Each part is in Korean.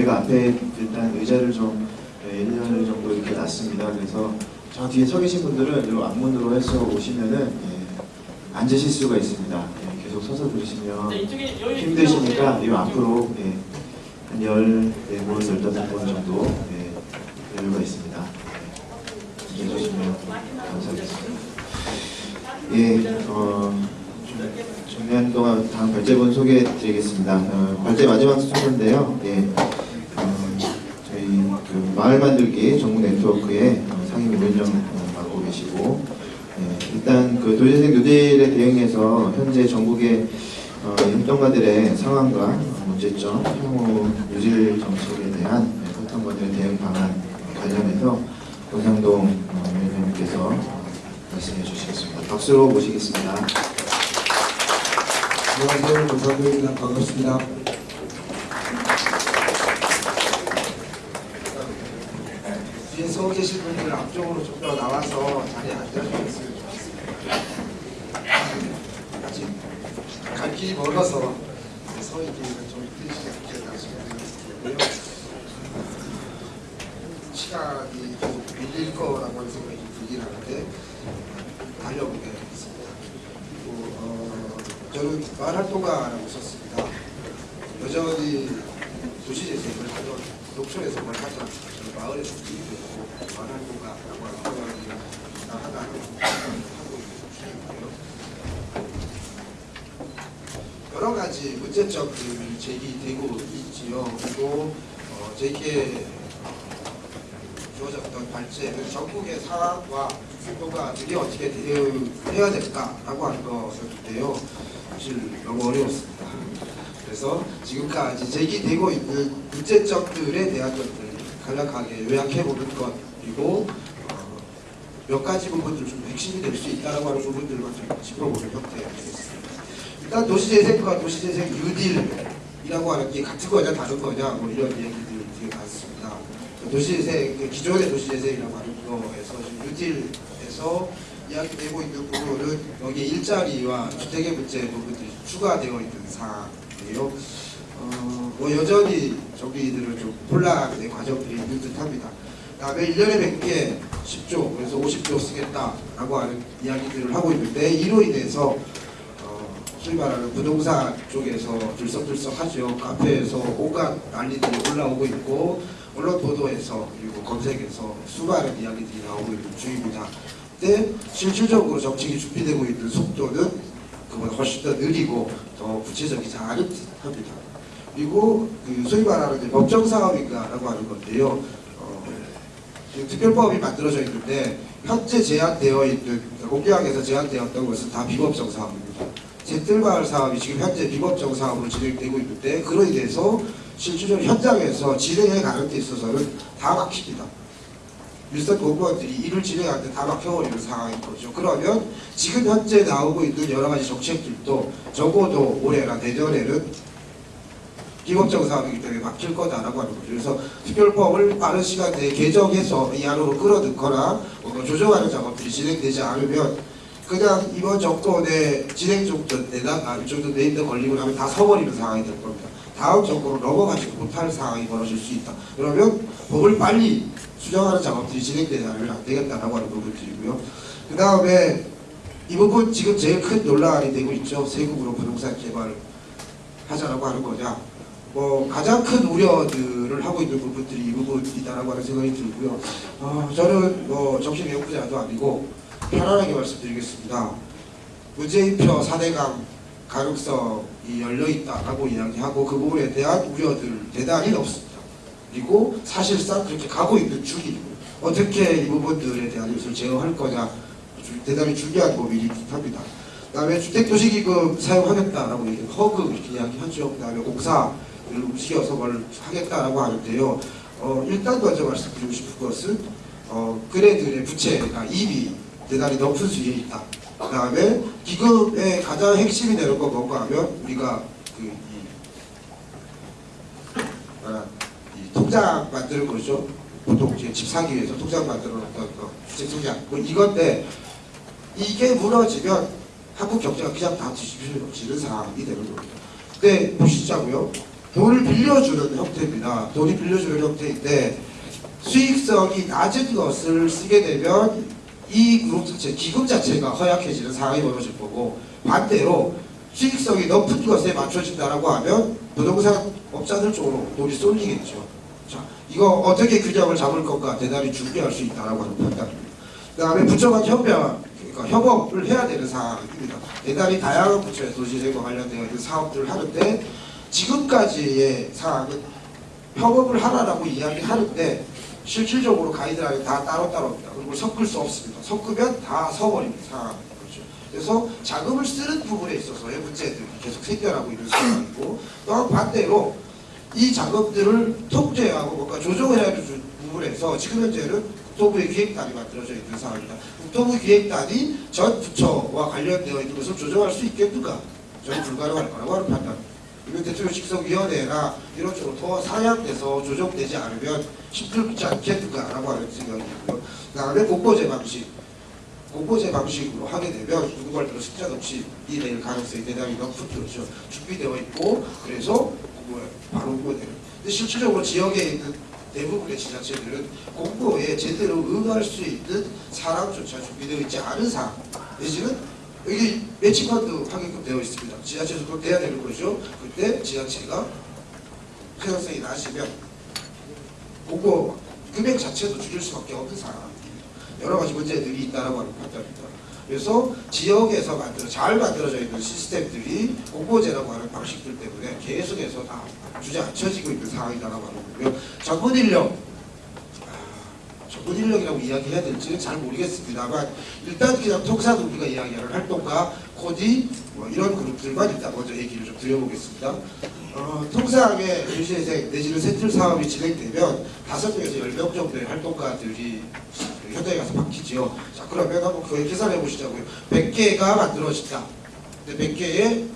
저희가 앞에 일단 의자를 좀 1년 정도 이렇게 놨습니다. 그래서 저 뒤에 서 계신 분들은 이 앞문으로 해서 오시면은 예, 앉으실 수가 있습니다. 예, 계속 서서 들으시면 네, 힘드시니까 이 앞으로 예, 한 14번, 15번 정도 예, 여유가 있습니다. 예, 해주시면 감사하겠습니다. 예, 어, 좀 정리하는 동안 다음 발제본 소개해 드리겠습니다. 어, 발제 마지막 순서인데요. 예, 어, 그 마을 만들기 정부 네트워크의 어, 상임 위원장 어, 맡고 계시고 예, 일단 그 도시재생 뉴딜에 대응해서 현재 전국의 어, 협동가들의 상황과 어, 문제점, 향후 뉴딜 정책에 대한 예, 협동가들의 대응 방안 관련해서 권상동 어, 위원장님께서 어, 말씀해 주시겠습니다. 박수로 모시겠습니다. 안녕하세요. 권상도입니다. 반갑습니다. 뒤에 서 계신 분들 앞쪽으로 좀 더 나와서 자리에 앉아주셨으면 좋겠습니다. 아직 갈 길이 멀어서 서 있기는 좀 힘드시지 않게 말씀드리고요. 시간이 계속 밀릴 거라고 생각이 들긴 하는데 달려보겠습니다. 그리고 어, 저는 말활동가라고 썼습니다. 여전히 도시재생을 하던 농촌에서 뭘 저는 마을에서 일도 있고 말활동가라고 하는 생각이 하나는 하고 있는 중이고요. 여러 가지 문제점들이 제기되고 있지요. 그리고 어, 제게 주어졌던 발제는 전국의 상황과 효과들이 어떻게 대응해야 될까라고 하는 것이었는데요. 사실 너무 어려웠습니다. 그래서 지금까지 제기되고 있는 문제점들에 대한 것들을 간략하게 요약해보는 것 그리고 어, 몇 가지 부분들 좀 핵심이 될 수 있다고 하는 부분들만 좀 짚어보는 형태였습니다. 일단 도시재생과 도시재생 뉴딜이라고 하는 게 같은 거냐 다른 거냐 뭐 이런 얘기들이 되게 많습니다. 도시재생 그 기존의 도시재생이라고 하는 거에서 뉴딜에서 이야기되고 있는 부분은 여기 일자리와 주택의 문제 부분들이 추가되어 있는 사항 이에요. 어, 뭐 여전히 저기들은 좀 혼란의 과정들이 있는 듯 합니다. 다음에 1년에 100개 10조 그래서 50조 쓰겠다라고 하는 이야기들을 하고 있는데 이로 인해서 어, 소위 말하는 부동산 쪽에서 들썩들썩하죠. 카페에서 온갖 난리들이 올라오고 있고 언론 보도에서 그리고 검색에서 수많은 이야기들이 나오고 있는 중입니다. 근데 실질적으로 정책이 준비되고 있는 속도는 그보다 훨씬 더 느리고 더 구체적이지 않은 듯합니다. 그리고 그 소위 말하는 법정 사업인가라고 하는 건데요. 어, 특별법이 만들어져 있는데 현재 제한되어 있는 공개항에서 제한되었던 것은 다 비법정 사업입니다. 잿들마을 사업이 지금 현재 비법정 사업으로 진행되고 있는데 그로 인해서 실질적으로 현장에서 진행해 가는 데 있어서는 다 막힙니다. 일선 공무원들이 일을 진행할 때 다 막혀버리는 상황인 거죠. 그러면 지금 현재 나오고 있는 여러 가지 정책들도 적어도 올해나 내년에는 비법적 사업이기 때문에 막힐 거다라고 하는 거죠. 그래서 특별법을 빠른 시간 내에 개정해서 이 안으로 끌어넣거나 조정하는 작업들이 진행되지 않으면 그냥 이번 정권의 진행 정도 내다가 이 정도 내인데 걸리고 나면 다 서버리는 상황이 될 겁니다. 다음 정권으로 넘어가지 못할 상황이 벌어질 수 있다. 그러면 법을 빨리 수정하는 작업들이 진행되지 않으면 안 되겠다라고 하는 부분들이고요. 그 다음에 이 부분 지금 제일 큰 논란이 되고 있죠. 세금으로 부동산 개발 하자라고 하는 거냐. 뭐 가장 큰 우려들을 하고 있는 부분들이 이 부분이다라고 하는 생각이 들고요. 어, 저는 뭐 정신 연구자도 아니고 편안하게 말씀드리겠습니다. 문재인표 4대강 가능성이 열려있다라고 이야기하고 그 부분에 대한 우려들 대단히 높습니다. 그리고 사실상 그렇게 가고 있는 중이고 어떻게 이 부분들에 대한 것을 제어할 거냐 대단히 중요한 고민이 합니다. 그 다음에 주택도시기금 사용하겠다라고 얘기 허그 이렇게 이야기하죠. 그 다음에 공사를 움직여서 뭘 하겠다라고 하는데요. 어, 일단 먼저 말씀드리고 싶은 것은 어, 그래들의 부채가 이미 대단히 높은 수준에 있다. 그 다음에 기금의 가장 핵심이 되는 건 뭔가 하면 우리가 그 이, 이 통장 만드는 거죠. 보통 이제 집 사기 위해서 통장 만들어 놓던 거, 주택 통장. 뭐 이건데 이게 무너지면 한국 경제가 그냥 다 뒤집어지는 상황이 되는 겁니다. 근데 보시자고요. 돈을 빌려주는 형태입니다. 돈이 빌려주는 형태인데 수익성이 낮은 것을 쓰게 되면 이 그룹 자체, 기금 자체가 허약해지는 상황이 벌어질 거고 반대로 수익성이 높은 것에 맞춰진다라고 하면 부동산 업자들 쪽으로 돈이 쏠리겠죠. 자, 이거 어떻게 균형을 잡을 건가 대단히 중요할 수 있다라고 하는 판단입니다. 그 다음에 부처간 협약, 그러니까 협업을 해야 되는 상황입니다. 대단히 다양한 부처의 도시재과 관련되어 있는 사업들을 하는데 지금까지의 상황은 협업을 하라라고 이야기하는데 실질적으로 가이드라인 다 따로따로입니다. 그리고 섞을 수 없습니다. 섞으면 다 서버립니다. 그렇죠. 그래서 자금을 쓰는 부분에 있어서의 문제들이 계속 생겨나고 있는 상황이고 또한 반대로 이 자금들을 통제하고 뭔가 조정해야 주- 부분에서 지금 현재는 국토부의 기획단이 만들어져 있는 상황입니다. 국토부 기획단이 전 부처와 관련되어 있는 것을 조정할 수 있겠는가? 저는 불가능할 거라고 하는 판단입니다. 이번 대통령 직속위원회나 이런 쪽으로 더 상향돼서 조정되지 않으면 힘들지 않겠는가라고 하는 생각이 있고요. 그 다음에 공보제 방식. 공보제 방식으로 하게 되면 누구 말대로 숫자 없이 이낼 가능성이 대단히 높은 거죠. 준비되어 있고 그래서 공보에 바로 공보되는. 근데 실질적으로 지역에 있는 대부분의 지자체들은 공보에 제대로 응할 수 있는 사람조차 준비되어 있지 않은 상황 내지는 여기 매칭펀드 하게끔 되어 있습니다. 지자체에서 그렇게 돼야 되는 거죠. 그때 지자체가 필요성이 낮으면 공보 금액 자체도 줄일 수밖에 없는 상황입니다. 여러 가지 문제들이 있다라고 하는 판단입니다. 그래서 지역에서 만들어 잘 만들어져 있는 시스템들이 공보제라고 하는 방식들 때문에 계속해서 다 주저앉혀지고 있는 상황이다라고 하는 거고요. 전문 인력 아, 전문 인력이라고 이야기해야 될지는 잘 모르겠습니다만 일단 그냥 통상 우리가 이야기하는 활동가, 코디 뭐 이런 그룹들만 일단 먼저 얘기를 좀 드려보겠습니다. 어, 통상의 유시재생 내지는 센틀 사업이 진행되면 다섯 명에서 열명 정도의 활동가들이 현장에 가서 바뀌지요. 자 그러면 한번 그걸 계산해 보시자고요. 100개가 만들어진다. 근데 100개에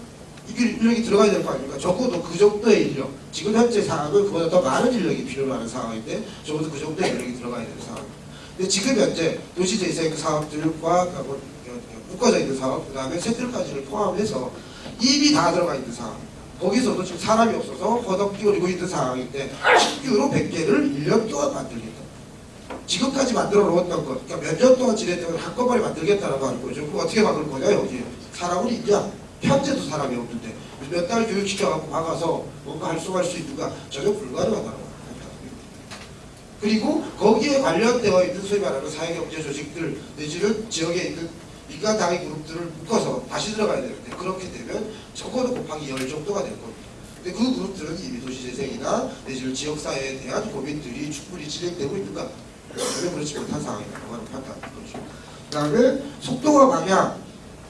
이게 인력이 들어가야 될 거 아닙니까? 적어도 그 정도의 인력. 지금 현재 상황은 그보다 더 많은 인력이 하는 상황인데 적어도 그 정도의 인력이 들어가야 되는 상황. 근데 지금 현재 도시재생 사업들과 뭐, 묶어져 있는 사업, 그 다음에 세틀까지를 포함해서 이미 다 들어가 있는 상황. 거기서도 지금 사람이 없어서 허덕 끼어리고 있는 상황인데 신규로 100개를 1년 동안 만들겠다. 지금까지 만들어 놓았던 것, 그러니까 몇 년 동안 지냈던 걸 한꺼번에 만들겠다라고 하는 거죠. 그거 어떻게 막을 거냐 여기 사람은 있냐? 현재도 사람이 없는데 몇 달 교육시켜갖고 박아서 뭔가 활성화할 수 있는가 전혀 불가능하다고 합니다. 그리고 거기에 관련되어 있는 소위 말하는 사회경제 조직들 내지는 지역에 있는 민간 당의 그룹들을 묶어서 다시 들어가야 되는데 그렇게 되면 적어도 곱하기 열 정도가 될 겁니다. 근데 그 그룹들은 이미 도시재생이나 내지는 지역사회에 대한 고민들이 충분히 진행되고 있는가 전혀 그렇지 못한 상황이라고 하는 판단인 거죠. 그 다음에 속도와 방향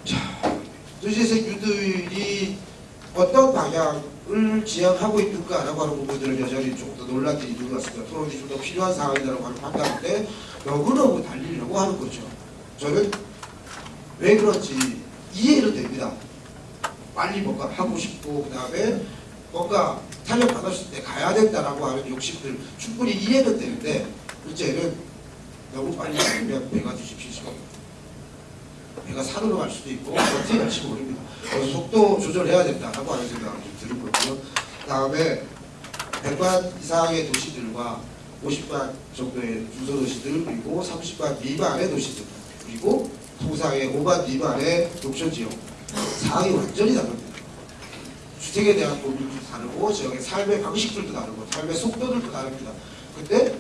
자, 도시재생 유들이 어떤 방향을 지향하고 있는가라고 하는 부분들을 여전히 조금 더 논란들이 있는 것 같습니다. 토론이 좀 더 필요한 상황이라고 하는 판단인데 너무너무 달리려고 하는 거죠. 저는 왜 그런지 이해는 됩니다. 빨리 뭔가 하고 싶고 그 다음에 뭔가 탄력 받았을 때 가야 된다라고 하는 욕심들 충분히 이해는 되는데 문제는 너무 빨리 가면 배가 뒤집힐 수가 있고 배가 산으로 갈 수도 있고 어떻게 갈지 모릅니다. 그래서 속도 조절해야 된다라고 하는 생각을 좀 들은 거고요. 그 다음에 100만 이상의 도시들과 50만 정도의 중소도시들 그리고 30만 미만의 도시들 그리고 통상의 5만 미만의 농촌지역 상황이 완전히 다릅니다. 주택에 대한 고민도 다르고 지역의 삶의 방식들도 다르고 삶의 속도들도 다릅니다. 근데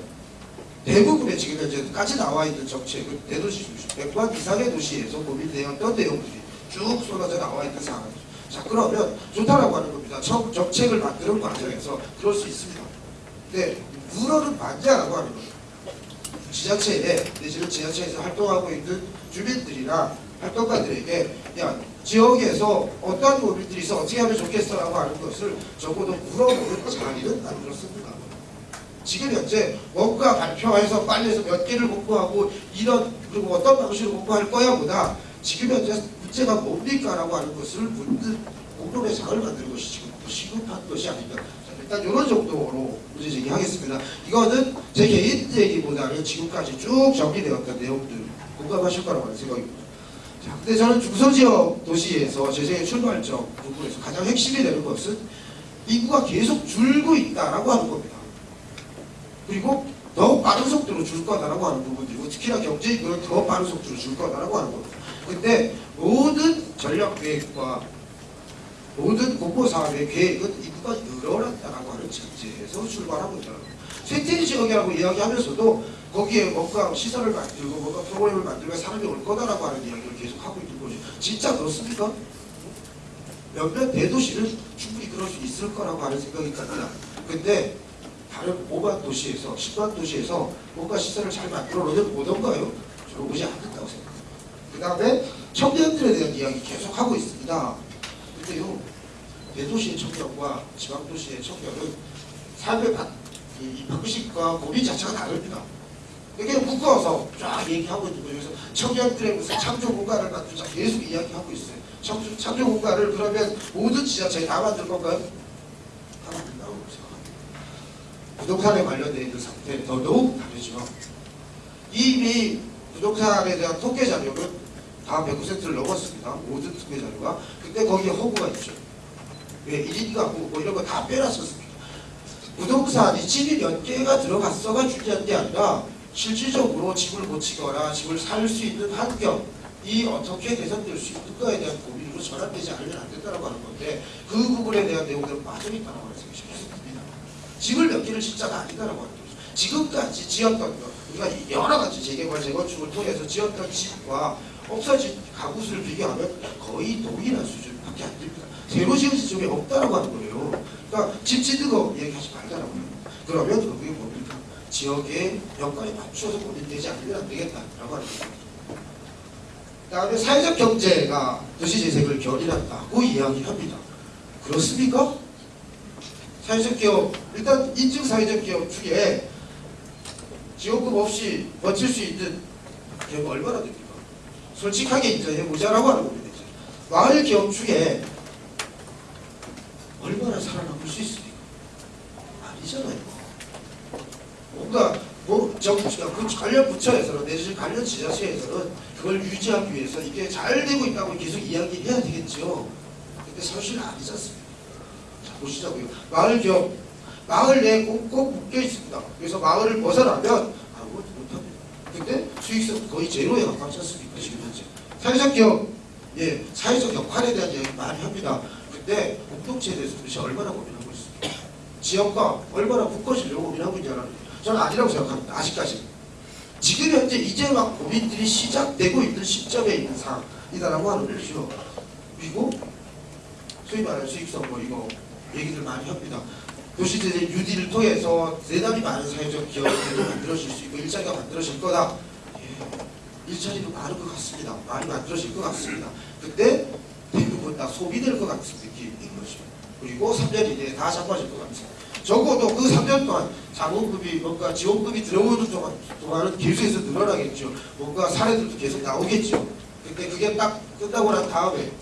대부분의 지금 현재까지 나와 있는 정책은 대도시 중심 100만 이상의 도시에서 고민되었던 내용들이 쭉 쏟아져 나와 있는 상황이죠. 자 그러면 좋다라고 하는 겁니다. 정, 정책을 만드는 과정에서 그럴 수 있습니다. 근데 물어는 맞냐라고 하는 거예요. 지자체에 내지는 지자체에서 활동하고 있는 주민들이나 활동가들에게 야 지역에서 어떠한 고민들이 있어 어떻게 하면 좋겠어라고 하는 것을 적어도 물어보는 자리는 만들었습니다. 지금 현재 뭔가 발표해서 빨리 해서 몇 개를 공부하고 이런 그리고 어떤 방식으로 공부할 거야 보다 지금 현재 문제가 뭡니까 라고 하는 것을 묻는 공론의 장을 만드는 것이 지금 시급한 것이 자, 일단 이런 정도로 문제 제기하겠습니다. 이거는 제 개인 얘기보다는 지금까지 쭉 정리되었던 내용들 공감하실 거라고 하는 생각입니다. 자, 근데 저는 중소지역 도시에서 재생의 출발점 부분에서 가장 핵심이 되는 것은 인구가 계속 줄고 있다라고 하는 겁니다. 그리고 더 빠른 속도로 줄 거다라고 하는 부분이고 특히나 경제 인구는 더 빠른 속도로 줄 거다라고 하는 겁니다. 근데 모든 전략 계획과 모든 공보 사업의 계획은 인구가 늘어났다라고 하는 전제에서 출발하고 있다는 겁니다. 쇠퇴리 지역이라고 이야기하면서도 거기에 뭔가 시설을 만들고 뭔가 프로그램을 만들고 사람이 올 거다라고 하는 이야기를 계속 하고 있는 거죠. 진짜 그렇습니까? 몇몇 대도시는 충분히 그럴 수 있을 거라고 하는 생각이 듭니다. 근데 다른 5만 도시에서 10만 도시에서 뭔가 시설을 잘 만들어 놓으면 오던가요? 저는 오지 않는다고 생각합니다. 그 다음에 청년들에 대한 이야기 계속 하고 있습니다. 근데요, 대도시의 청년과 지방도시의 청년은 삶의 반, 이, 이 방식과 고민 자체가 다릅니다. 이게 묶어서 쫙 얘기하고 있는 거예요. 그래서 청년들의 무슨 창조 공간을 만들자 계속 이야기하고 있어요. 창조, 창조 공간을 그러면 모든 지자체에 다 만들 건가요? 다 만든다고 생각합니다. 부동산에 관련된 있는 상태는 더더욱 다르죠. 이미 부동산에 대한 통계 자료는 다 100%를 넘었습니다. 모든 통계 자료가. 근데 거기에 허구가 있죠. 왜 1인 가구 뭐 이런 거 다 빼놨었습니다. 부동산이 집이 몇 개가 들어갔어가 중요한 게 아니라 실질적으로 집을 고치거나 집을 살 수 있는 환경이 어떻게 개선될 수 있는가에 대한 고민으로 전환되지 않으면 안 된다고 하는 건데 그 부분에 대한 내용들은 빠져 있다고 하는 생각이 싶습니다. 집을 몇 개를 짓자가 아니다라고 하는 거죠. 지금까지 지었던 것, 우리가 여러 가지 재개발, 재건축을 통해서 지었던 집과 없어진 가구수를 비교하면 거의 동일한 수준밖에 안 됩니다. 새로 지은 집이 없다라고 하는 거예요. 그러니까 집 짓는 거 얘기하지 말자라고 해요. 그러면 그게 뭡니까? 지역의 역할에 맞춰서 고민되지 않으면 안 되겠다라고 하는 거죠. 그다음에 사회적 경제가 도시 재생을 견인한다고 이야기합니다. 그렇습니까? 사회적 기업 일단 인증 사회적 기업 중에 지원금 없이 버틸 수 있는 기업 얼마나 됩니까? 솔직하게 인정해 보자라고 하는 겁니다. 마을 기업 중에 얼마나 살아남을 수 있습니까? 아니잖아요. 뭔가 뭐 정부가 그 관련 부처에서는 내지 관련 지자체에서는 그걸 유지하기 위해서 이게 잘 되고 있다고 계속 이야기해야 되겠죠. 근데 사실은 아니지 않습니까? 자 보시자고요. 마을 기업 마을 내에 꼭 꼭 묶여 있습니다. 그래서 마을을 벗어나면 아무것도 못합니다. 근데 수익성 거의 제로에 가깝지 않습니까? 지금 현재. 사회적 기업, 예, 사회적 역할에 대한 이야기 많이 합니다. 근데 공동체에 대해서 도대체 얼마나 고민하고 있습니까? 지역과 얼마나 묶어지려고 고민하고 있냐는 저는 아니라고 생각합니다. 아직까지. 지금 현재 이제 막 고민들이 시작되고 있는 시점에 있는 상황이다라고 하는 것이죠. 그리고 소위 말하는 수익성 뭐 이거 얘기들 많이 합니다. 도시들의 유디를 통해서 대단히 많은 사회적 기업들이 만들어질 수 있고 일자리가 만들어질 거다. 예, 일자리도 많을 것 같습니다. 많이 만들어질 것 같습니다. 근데 대부분 다 소비될 것 같은 느낌인 거죠. 그리고 3년 이내에 다 잡아질 것 같아요. 적어도 그 3년 동안 자본금이 뭔가 지원금이 들어오는 동안, 동안은 계속해서 늘어나겠죠. 뭔가 사례들도 계속 나오겠죠. 근데 그게 딱 끝나고 난 다음에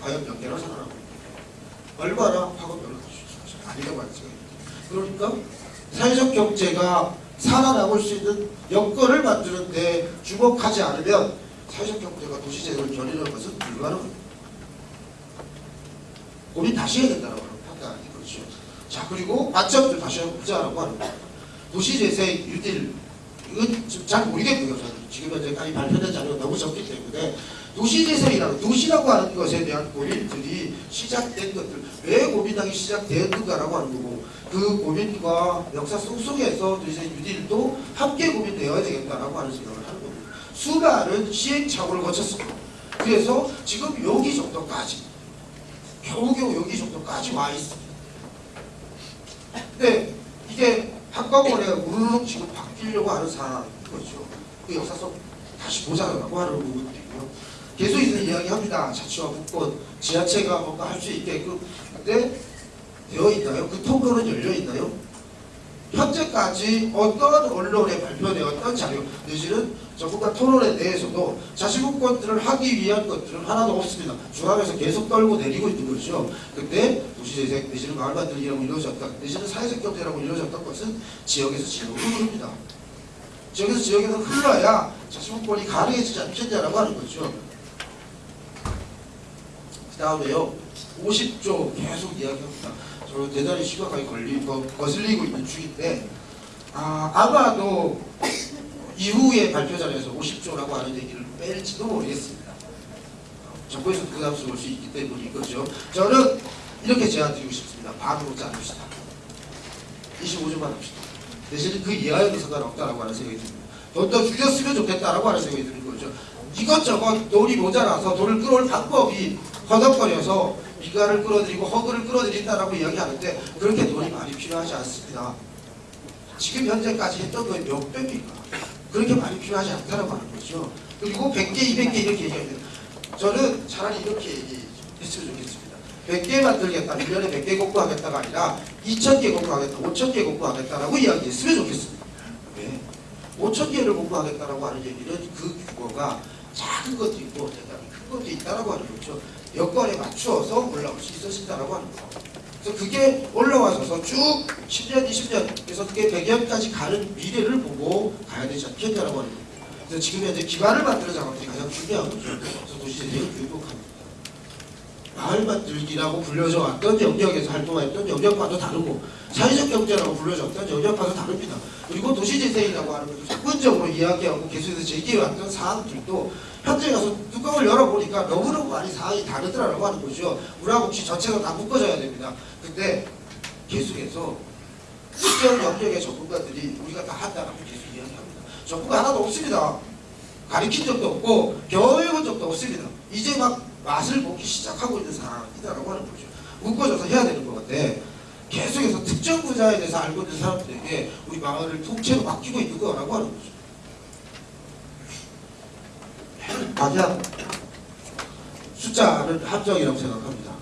과연 몇 개나 살아나고 얼마나 파급력을 아니라고 생각입니다. 그러니까 사회적 경제가 살아남을 수 있는 여건을 만드는데 주목하지 않으면 사회적 경제가 도시재생을 견인하는 것은 불가능합니다. 고민 다시 해야 된다고 하는 판단이 그렇죠. 자 그리고 관점들 다시 보자라고 하는 거예요. 도시재생 유딜 이건 지금 잘 모르겠고요. 저는 지금 현재까지 발표된 자료가 너무 적기 때문에 도시재생이라는 도시라고 하는 것에 대한 고민들이 시작된 것들 왜 고민하기 시작되었는가라고 하는 거고 그 고민과 역사 속속에서 도시재생 유딜도 함께 고민되어야 되겠다라고 하는 생각을 하는 겁니다. 수많은 시행착오를 거쳤습니다. 그래서 지금 여기 정도까지 겨우겨우 여기 정도까지 와 있습니다. 근데 이게 한꺼번에 우르르 지금 바뀌려고 하는 상황인 거죠. 그 역사 속 다시 보자라고 하는 부분도 있고요. 계속 있는 이야기합니다. 자치와 국권, 지자체가 뭔가 할 수 있게끔. 근데 되어 있나요? 그 통로는 열려 있나요? 현재까지 어떤 언론에 발표되었던 자료 내지는 전국과 토론에 대해서도 자치국권들을 하기 위한 것들은 하나도 없습니다. 중앙에서 계속 떨고 내리고 있는 거죠. 근데 도시재생 내지는 마을 만들기라고 이루어졌던 내지는 사회적 경제라고 이루어졌던 것은 지역에서 지역으로 흐릅니다. 지역에서 지역에서 흘러야 자치국권이 가능해지지 않겠냐라고 하는 거죠. 그 다음에요. 50조 계속 이야기합니다. 저는 대단히 심각하게 걸리, 거, 거슬리고 있는 중인데 아, 아마도 이후에 발표 자리에서 50조라고 하는 얘기를 뺄지도 모르겠습니다. 정부에서 부담스러울 수 있기 때문인 거죠. 저는 이렇게 제안 드리고 싶습니다. 반으로 짜줍시다. 25조만 합시다. 대신 그 이하여도 상관없다라고 하는 생각이 듭니다. 돈 더 줄였으면 좋겠다라고 하는 생각이 드는 거죠. 이것저것 돈이 모자라서 돈을 끌어올 방법이 허덕거려서 비가를 끌어들이고 허그를 끌어들인다라고 이야기하는데 그렇게 돈이 많이 필요하지 않습니다. 지금 현재까지 했던 거에 몇 배입니까? 그렇게 많이 필요하지 않다라고 하는 거죠. 그리고 100개, 200개 이렇게 얘기합니다. 저는 차라리 이렇게 얘기했으면 좋겠습니다. 100개 만들겠다, 1년에 100개 공부하겠다가 아니라 2,000개 공부하겠다, 5,000개 공부하겠다라고 이야기했으면 좋겠습니다. 왜? 5,000개를 공부하겠다라고 하는 얘기는 그 규모가 작은 것도 있고 대단히 큰 것도 있다라고 하는 거죠. 여건에 맞추어서 올라올 수 있었다라고 하는 거. 그래서 그게 올라와서 쭉 10년, 20년, 그래서 그게 100년까지 가는 미래를 보고 가야 되지 않겠냐라고 하는 거예요. 그래서 지금 현재 기반을 만드는 작업들이 가장 중요한 거죠. 그래서 도시재생을 교육합니다. 마을 만들기라고 불려져 왔던 영역에서 활동했던 영역과도 다르고 사회적 경제라고 불려졌던 영역과도 다릅니다. 그리고 도시재생이라고 하는 것도 사건적으로 이야기하고 계속해서 제기해왔던 사항들도 현재 가서 뚜껑을 열어보니까 너무너무 많이 사항이 다르더라고 하는 거죠. 우라복지 전체가 다 묶어져야 됩니다. 근데 계속해서 특정 영역의 전문가들이 우리가 다 한다라고 계속 이야기합니다. 전문가 하나도 없습니다. 가르친 적도 없고 교육은 적도 없습니다. 이제 막 맛을 보기 시작하고 있는 상황이다라고 하는 거죠. 묶어져서 해야 되는 것 같아. 계속해서 특정 분야에 대해서 알고 있는 사람들에게 우리 마을을 통째로 맡기고 있는 거라고 하는 거죠. 만약 숫자는 함정이라고 생각합니다.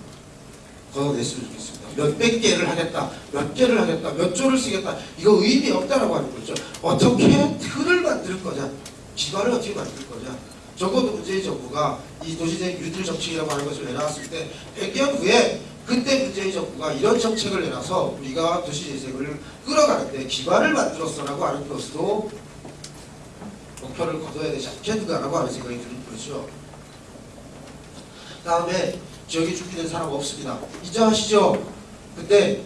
걷어냈으면 좋겠습니다. 몇백 개를 하겠다, 몇 개를 하겠다, 몇 조를 쓰겠다 이거 의미 없다라고 하는 거죠. 어떻게 틀을 만들 거냐, 기반을 어떻게 만들 거냐. 적어도 문재인 정부가 이 도시재생 뉴딜 정책이라고 하는 것을 내놨을 때 100년 후에 그때 문재인 정부가 이런 정책을 내놔서 우리가 도시재생을 끌어가는데 기반을 만들었어라고 하는 것으로 목표를 거둬야 되지 않겠는가라고 하는 생각이 드는 거죠. 다음에 지역에 준비된 사람 없습니다. 인정하시죠? 근데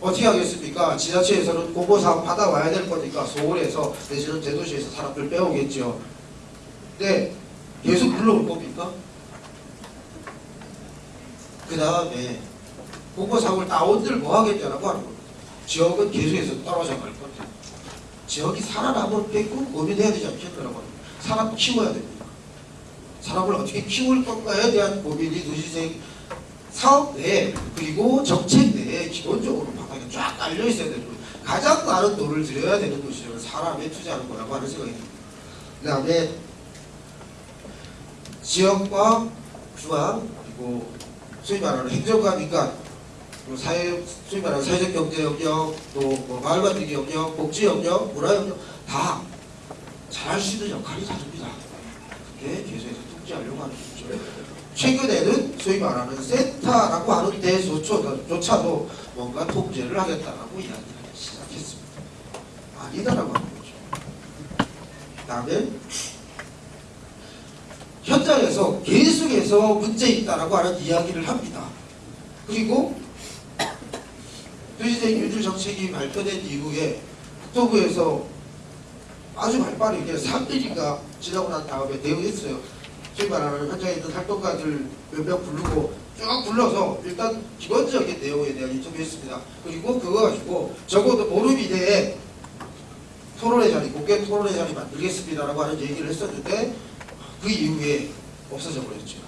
어떻게 하겠습니까? 지자체에서는 공모사업 받아와야 될 거니까 서울에서 내지는 대도시에서 사람들 빼오겠죠. 근데 계속 불러올 겁니까? 그 다음에 공모사업을 따온들 뭐 하겠냐라고 하는 겁니다. 지역은 계속해서 떨어져 갈 겁니다. 지역이 살아남은 빼고 고민해야 되지 않겠느라고 합니다. 사람 키워야 됩니다. 사람을 어떻게 키울 건가에 대한 고민이 도시재생 사업 내에 그리고 정책 내에 기본적으로 바닥에 쫙 깔려 있어야 되는 거예요. 가장 많은 돈을 들여야 되는 것이 사람에 투자하는 거라고 하는 생각이 듭니다. 그 다음에 지역과 중앙 그리고 소위 말하는 행정과 민간 사회 소위 말하는 사회적 경제 영역 또뭐 마을 만들기 영역 복지 영역 문화 영역 다 잘할 수 있는 역할이 다릅니다. 그게 계속해서 통제하려고 하는 거죠. 최근에는 소위 말하는 센터라고 하는 데조차도 뭔가 통제를 하겠다라고 이야기를 시작했습니다. 아니다라고 하는 거죠. 다음에 현장에서 계속해서 문제 있다라고 하는 이야기를 합니다. 그리고 도시재생 유줄 정책이 발표된 이후에 국토부에서 아주 발빠르게 3일인가 지나고 난 다음에 대응했어요. 소위 말하는 현장에 있는 활동가들 몇 명 부르고 쭉 불러서 일단 기본적인 내용에 대한 인터뷰했습니다. 그리고 그거 가지고 적어도 보름 이내에 토론회 자리, 공개 토론회 자리 만들겠습니다라고 하는 얘기를 했었는데 그 이후에 없어져 버렸죠.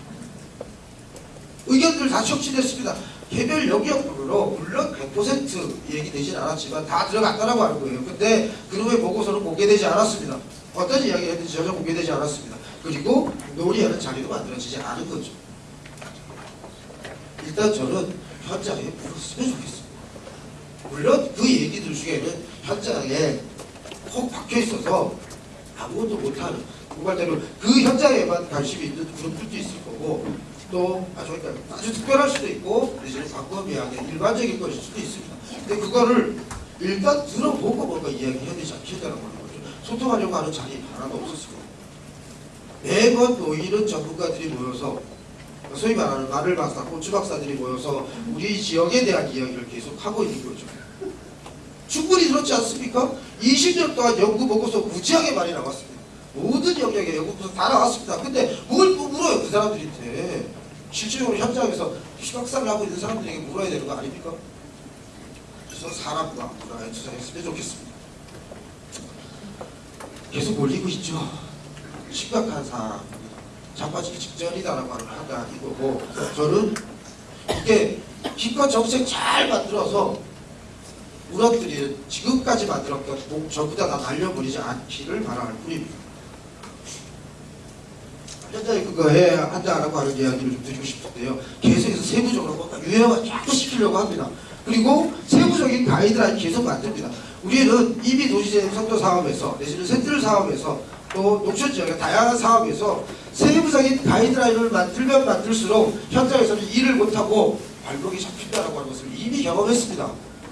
의견들 다 촉진했습니다. 개별 영역별로 물론 100% 얘기되진 않았지만 다 들어갔다라고 하는 거예요. 근데 그놈의 보고서는 공개되지 않았습니다. 어떤 이야기를 했는지 전혀 공개되지 않았습니다. 그리고 논의하는 자리도 만들어지지 않은 거죠. 일단 저는 현장에 물었으면 좋겠습니다. 물론 그 얘기들 중에는 현장에 콕 박혀 있어서 아무것도 못하는 정말대로 그 현장에만 관심이 있는 그룹들도 있을 거고 또 아주, 아주 특별할 수도 있고 내지는 광범위하게 일반적인 것일 수도 있습니다. 근데 그거를 일단 들어보고 뭔가 이야기해야 되지 않겠다는 거죠. 소통하려고 하는 자리 하나도 없었습니다. 매번 모이는 전문가들이 모여서 소위 말하는 마늘 박사, 고추 박사들이 모여서 우리 지역에 대한 이야기를 계속 하고 있는 거죠. 충분히 그렇지 않습니까? 20년 동안 연구 보고서 무지하게 많이 나왔습니다. 모든 영역에 연구 보고서 다 나왔습니다. 근데 뭘또 물어요 그 사람들한테 실질적으로 현장에서 시각사를 하고 있는 사람들에게 물어야 되는 거 아닙니까? 그래서 사람과 문화에 투자했으면 좋겠습니다. 계속 몰리고 있죠. 심각한 사람 자빠지기 직전이다라고 하는 판단 이거고 저는 이게 기껏 정책 잘 만들어서 우리들이 지금까지 만들었던 목 전부 다, 다 날려버리지 않기를 바라는 뿐입니다. 현장에 그거 해야 한다라고 하는 이야기를 좀 드리고 싶은데요. 계속해서 세부적으로 유형을 자꾸 시키려고 합니다. 그리고 세부적인 가이드라인 계속 만듭니다. 우리는 이미 도시재생 선도 사업에서 내지는 센트럴 사업에서 또 농촌 지역의 다양한 사업에서 세부적인 가이드라인을 만들면 만들수록 현장에서는 일을 못하고 발목이 잡힌다라고 하는 것을 이미 경험했습니다.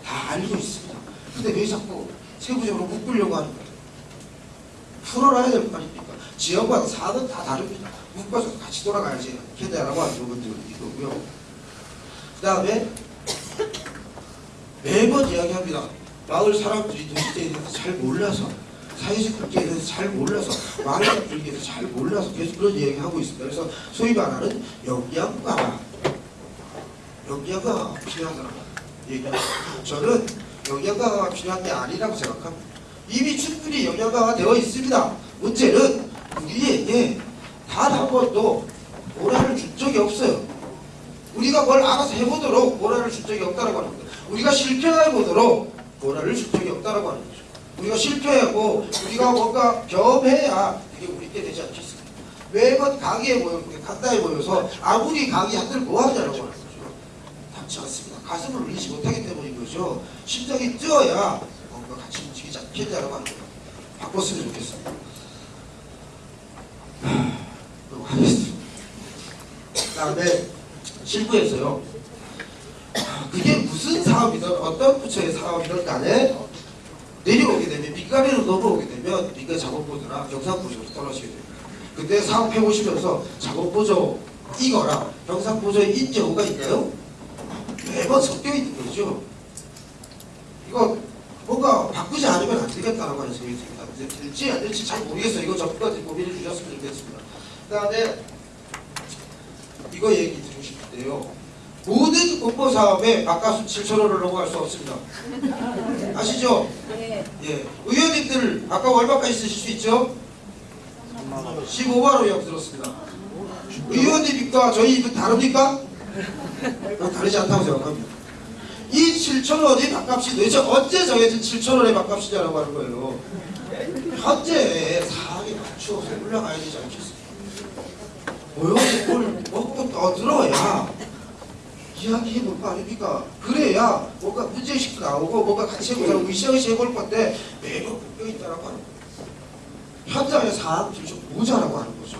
다 알고 있습니다. 근데 왜 자꾸 세부적으로 묶으려고 하는 거예요? 풀어놔야 될 거 아닙니까? 지역마다 사업은 다 다릅니다. 묶어서 같이 돌아가야지 겠다라고 하는 부분들이 있고요. 그 다음에 매번 이야기합니다. 마을 사람들이 도시재에 대해서 잘 몰라서 사회적 관계에 대해서 잘 몰라서 마을 분위기에 대해서 잘 몰라서 계속 그런 이야기하고 있습니다. 그래서 소위 말하는 영양가 영양가 필요하다고 얘기합니다. 저는 영양가가 필요한 게 아니라고 생각합니다. 이미 충분히 영양가가 되어 있습니다. 문제는 우리에게 단 한 번도 모라를 준 적이 없어요. 우리가 뭘 알아서 해보도록 모라를 준 적이 없다고 하는 거예요. 우리가 실패해보도록 모라를 준 적이 없다고 하는 거죠. 우리가 실패하고 우리가 뭔가 경험해야 그게 우리 때 되지 않겠습니까? 매번 강의에 모여, 강다에 모여서 아무리 강의한들 뭐하냐라고 하는 거죠. 답지 않습니다. 가슴을 울리지 못하기 때문인 거죠. 심장이 뛰어야 움직이지 않겠냐라고 하는 거예요. 바꿨으면 좋겠습니다. 그리고 하겠습니다. 그 다음에 실무에서요. 그게 무슨 사업이든 어떤 부처의 사업이든 간에 내려오게 되면 민간으로 넘어오게 되면 민간 작업보조나 경상보조로 떨어지게 됩니다. 근데 사업해 보시면서 작업보조 이거랑 경상보조의 인정가 있나요? 매번 섞여 있는 거죠. 이거 뭔가 바꾸지 않으면 안 되겠다라고 하는 생각이 듭니다. 될지 안 될지 잘 모르겠어요. 이거 전부까지 고민해 주셨으면 좋겠습니다. 그 다음에 이거 얘기 드리고 싶은데요. 모든 공모 사업에 바깥수 7천 원을 넘어갈 수 없습니다. 아시죠? 네. 예. 의원님들 아까 얼마까지 쓰실 수 있죠? 15만 원이라고 들었습니다. 의원님입니까? 저희 입은 다릅니까? 어, 다르지 않다고 생각합니다. 이 7천 원이 밥값이 도대체 언제 정해진 7천 원의 밥값이냐라고 하는 거예요. 현재 사항에 맞추어서 올라가야 되지 않겠습니까? 모욕을 먹고 떠들어야 이야기해 볼 거 아닙니까? 그래야 뭔가 문제의식도 나오고 뭔가 같이 해보자고 으쌰으쌰 해볼 건데 매번 묶여 있다라고 하는 거예요. 현장의 사항들이 좀 모자라고 하는 거죠.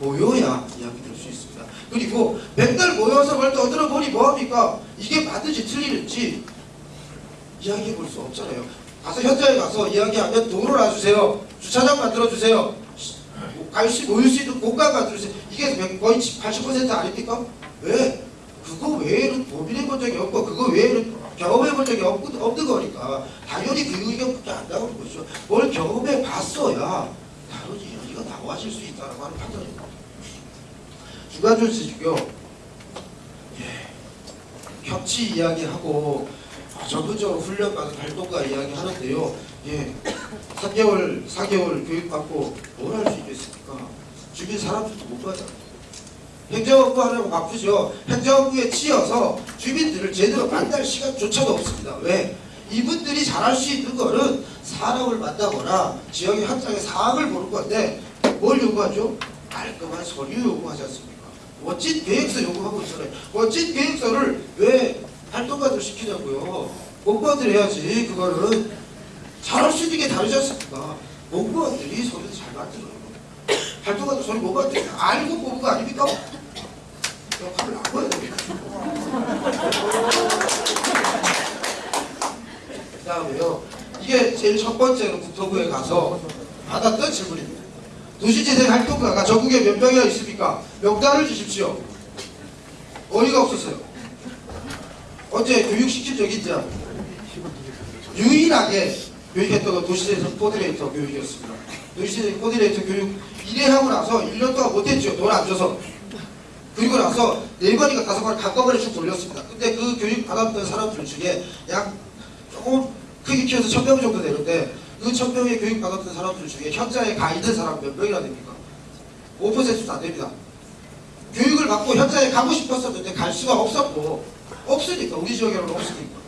모여야 이야기 될 수 있습니다. 그리고 맨날 모여서 뭘 떠들어 보니 뭐합니까? 이게 맞는지 틀리는지 이야기해 볼 수 없잖아요. 가서 현장에 가서 이야기하면 도로 놔주세요. 주차장 만들어주세요. 갈수 모일 수 있는 공간 만들어주세요. 이게 거의 80% 아닙니까? 왜? 그거 외에는 고민해 본 적이 없고 그거 외에는 경험해 본 적이 없, 없는 거니까 당연히 그 의견밖에 안 나오는 거죠. 뭘 경험해 봤어야 다른 이야기가 나와질 수 있다고 하는 판단입니다. 주간 조치고요. 예, 협치 이야기하고 어, 전문적으로 훈련받은 활동가 이야기하는데요. 예, 3개월, 4개월 교육받고 뭘 할 수 있겠습니까? 주변 사람들도 못 받아요. 행정업무 하려고 바쁘죠. 행정업무에 치여서 주민들을 제대로 만날 시간조차도 없습니다. 왜? 이분들이 잘할 수 있는 거는 사람을 만나거나 지역의 현장의 상황을 보는 건데 뭘 요구하죠? 깔끔한 서류 요구하지 않습니까? 멋진 계획서 요구하고 있잖아요. 멋진 계획서를 왜 활동가들 시키냐고요. 공무원들 해야지 그거는 잘할 수 있는 게 다르지 않습니까? 공무원들이 서류를 잘 만들어요. 활동가도 서류 못 만들어요. 알고 뽑은 거 아닙니까? 역할을 나눠야 됩니다. 그 다음에요. 이게 제일 첫 번째로 국토부에 가서 받았던 질문입니다. 도시재생 활동가가 전국에 몇 명이나 있습니까? 명단을 주십시오. 어이가 없었어요. 어제 교육시킨 적이 있죠. 유일하게 교육했던 건 도시대에서 코디네이터 교육이었습니다. 도시대 코디네이터 교육 1회 하고 나서 1년 동안 못했죠. 돈 안 줘서. 그리고 나서 네 번인가 다섯 번 한꺼번에 쭉 돌렸습니다. 근데 그 교육 받았던 사람들 중에 약 조금 크게 키워서 천 명 정도 되는데 그 천 명의 교육 받았던 사람들 중에 현장에 가 있는 사람 몇 명이나 됩니까? 5%도 안 됩니다. 교육을 받고 현장에 가고 싶었었는데 갈 수가 없었고 없으니까 우리 지역에는 없으니까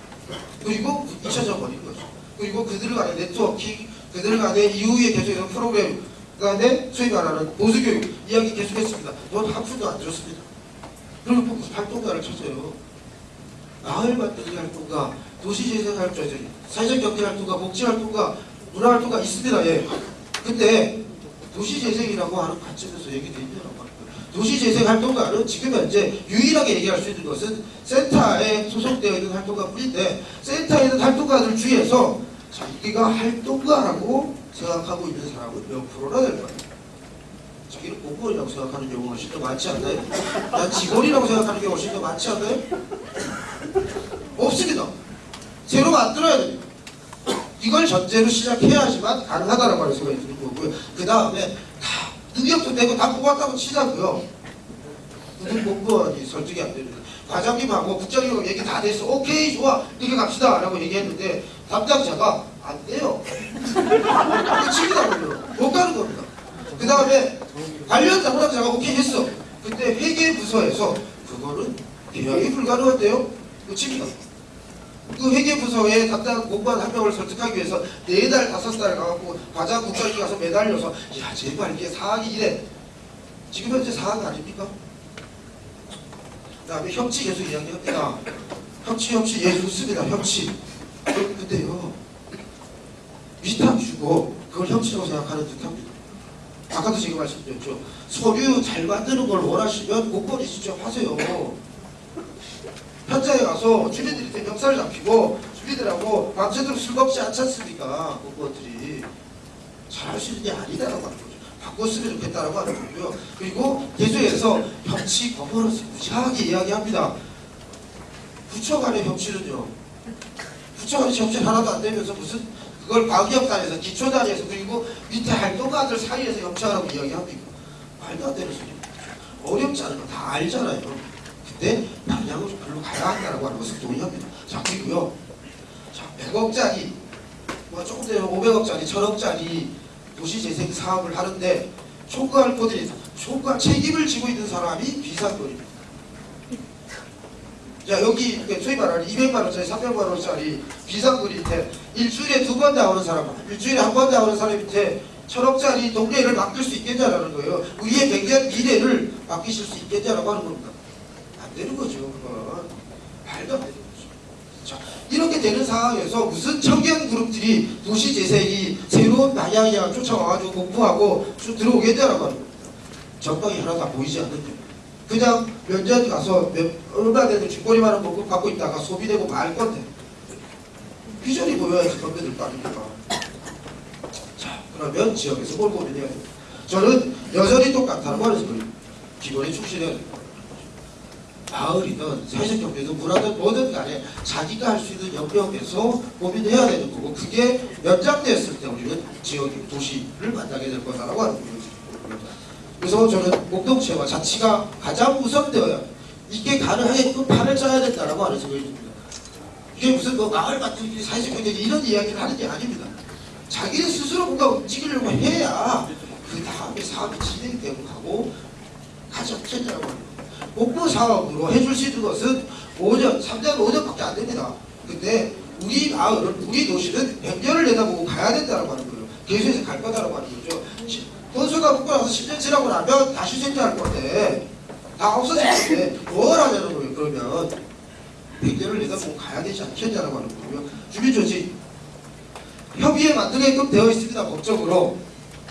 그리고 잊혀져 버린 거죠. 그리고 그들 간의 네트워킹, 그들 간의 이후에 계속해서 프로그램 간에 소위 말하는 보수교육 이야기 계속했습니다. 돈한 푼도 안 들었습니다. 그러면 뭐 무슨 활동가를 찾아요. 마을 만들기 활동가, 도시재생 활동가, 사회적 경제 활동가, 복지 활동가, 문화 활동가 있습니다. 예. 근데 도시재생이라고 하는 관점에서 얘기되어 있냐고 하는 거예요. 도시재생 활동가는 지금 현재 유일하게 얘기할 수 있는 것은 센터에 소속되어 있는 활동가뿐인데 센터에 있는 활동가들 중에서 자기가 활동가라고 생각하고 있는 사람은 몇 프로나 될 거예요. 자기를 공무원이라고 생각하는 경우가 훨씬 더 많지 않나요? 난 직원이라고 생각하는 경우가 훨씬 더 많지 않나요? 없습니다. 새로 만들어야 됩니다. 이걸 전제로 시작해야지만 가능하다라고 하는 생각이 드는 거고요. 그 다음에 다 능력도 되고 다 뽑았다고 치자고요. 무슨 공무원이 설득이 안 됩니다. 과장님하고 국장님하고 얘기 다 됐어. 오케이 좋아 이렇게 갑시다 라고 얘기했는데 담당자가 안 돼요. 그러면. 못 가는 겁니다. 그 다음에 관련 담당자가 오케이 했어. 근데 회계 부서에서 그거는 계약이 불가능한데요. 끝입니다. 그 회계부서에 담당 공무원 한 명을 설득하기 위해서 네 달, 다섯 달 가갖고 과장 국장이 가서 매달려서 야 제발 이게 사항이 이래. 지금 현재 사항 아닙니까? 그 다음에 협치 계속 이야기합니다. 협치 협치 예 좋습니다. 협치. 근데요 위탁 주고 그걸 협치라고 생각하는 듯합니다. 아까도 제가 말씀드렸죠. 서류 잘 만드는 걸 원하시면 공무원이 직접 하세요. 현장에 가서 주민들한테 멱살을 잡히고 주민들하고 밤새도록 술 먹지 않지 않습니까? 수 있는 게 아니다라고 하는 거죠. 바꿨으면 좋겠다라고 하는 거고요. 그리고 계속해서 협치 거버넌스 무지하게 이야기합니다. 부처 간의 협치는요. 부처 간의 협치 하나도 안 되면서 무슨 그걸 과기업 단에서 기초단위에서 그리고 밑에 활동가들 사이에서 협치하라고 이야기합니까? 말도 안 되는 소리입니다. 어렵지 않은 거 다 알잖아요. 근데 방향을 별로 가야 한다라고 하는 것을 동의합니다. 자 그리고요. 자 100억짜리 뭐 조금 전에 500억짜리 1000억짜리 도시재생 사업을 하는데 총괄 코디네이터 총괄 책임을 지고 있는 사람이 비상권입니다. 자 여기 그 소위 말하는 200만 원짜리 300만 원짜리 비상근인데 일주일에 두 번 나오는 사람 일주일에 한 번 나오는 사람한테 천억짜리 동네를 맡길 수 있겠냐라는 거예요. 우리의 백년 미래를 맡기실 수 있겠냐라고 하는 겁니다. 안 되는 거죠. 그건 말도 안 되는 거죠. 자 이렇게 되는 상황에서 무슨 청년 그룹들이 도시 재생이 새로운 방향이야 쫓아와가지고 공부하고 쭉 들어오겠냐라고 하는 겁니다. 전방이 하나도 안 보이지 않는데 그냥 면접 가서 몇, 얼마 되는 뒷거리만한 봉급 갖고 있다가 소비되고 말 건데 비전이 보여야지 건배들 거 아닙니까? 자 그러면 지역에서 뭘 고민해야 됩니다. 저는 여전히 하는 소리 기본에 충실해야 됩니다. 마을이든 사회적 경제든 문화든 뭐든 간에 자기가 할 수 있는 영역에서 고민해야 되는 거고 그게 연장되었을 때 우리는 지역 도시를 만나게 될 거다라고 하는 거죠. 그래서 저는 공동체와 자치가 가장 우선되어야 이게 가능하게끔 판을 짜야 된다라고 하는 생각이 듭니다. 이게 무슨 뭐 마을 만들기 사회적 경제기 이런 이야기를 하는 게 아닙니다. 자기네 스스로 뭔가 움직이려고 해야 그 다음에 사업이 진행되고 가고 가장 편리하고 합니다. 공부 사업으로 해줄 수 있는 것은 5년, 3년, 5년밖에 안 됩니다. 근데 우리 마을은, 우리 도시는 100년을 내다보고 가야 된다고 하는 거예요. 계속해서 갈 거다라고 하는 거죠. 건수가 붙고 나서 10년 지나고 나면 다시 생겨날 건데 다 없어질 건데 뭘 하냐는 거예요. 그러면 100년을 내다보고 가야 되지 않겠냐라고 하는 거고요. 주민조직 협의에 만들게끔 되어 있습니다. 법적으로.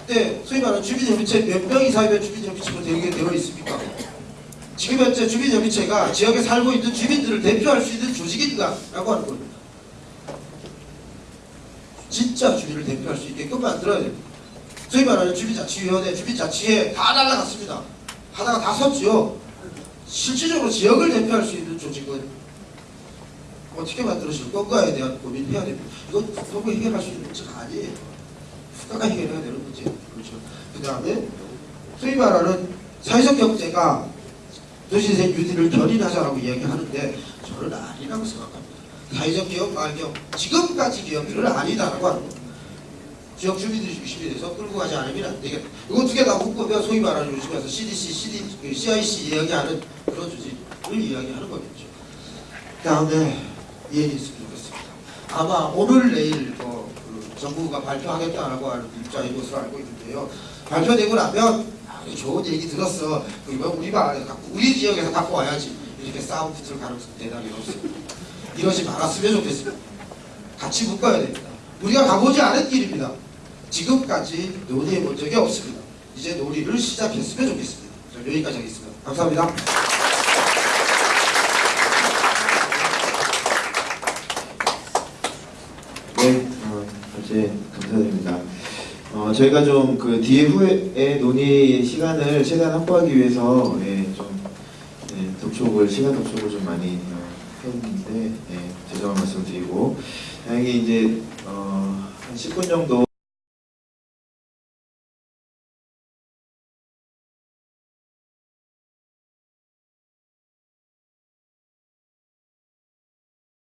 근데 소위 말하는 주민협의체 몇 명 이상이면 주민협의체로 되게 되어 있습니까? 지금 현재 주민협의체가 지역에 살고 있는 주민들을 대표할 수 있는 조직인가? 라고 하는 겁니다. 진짜 주민을 대표할 수 있게끔 만들어야 됩니다. 소위 말하는 주민자치위원회, 주민자치회 다 날라갔습니다. 하다가 다 섰죠. 실질적으로 지역을 대표할 수 있는 조직은 어떻게 만들어질 건가에 대한 고민을 해야 됩니다. 이건 국토부 해결할 수 있는 문제가 아니에요. 국가가 해결해야 되는 문제. 그렇죠. 그 다음에 소위 말하는 사회적 경제가 도시재 유지를 견인하자라고 이야기하는데 저는 아니라고 생각합니다. 사회적 기업, 마을기업, 지금까지 기업들은 아니다라고 하는 겁니다. 지역 주민들이 중심이 돼서 끌고 가지 않으면 안 되겠다. 이거 두 개 다 묶으면 소위 말하는 요즘에 서 CDC, CD, 그 CIC 이야기하는 그런 조직을 이야기하는 거겠죠. 그 다음에 이해했으면 좋겠습니다. 아마 오늘 내일 뭐, 그 정부가 발표하겠다라고 하는 입장인 것으로 알고 있는데요. 발표되고 나면 아, 좋은 얘기 들었어. 그러면 우리 갖고 우리 지역에서 갖고 와야지. 이렇게 싸움 붙을 가능성 대단히 높습니다. 이러지 말았으면 좋겠습니다. 같이 묶어야 됩니다. 우리가 가보지 않은 길입니다. 지금까지 논의해 본 적이 없습니다. 이제 논의를 시작했으면 좋겠습니다. 여기까지 하겠습니다. 감사합니다. 네, 어, 어제 감사드립니다. 어, 저희가 좀 그 뒤에 후에 논의 시간을 최대한 확보하기 위해서 예, 좀 예, 독촉을 시간 독촉을 좀 많이 어, 했는데 예, 죄송한 말씀을 드리고. 다행히 이제 어, 한 10분 정도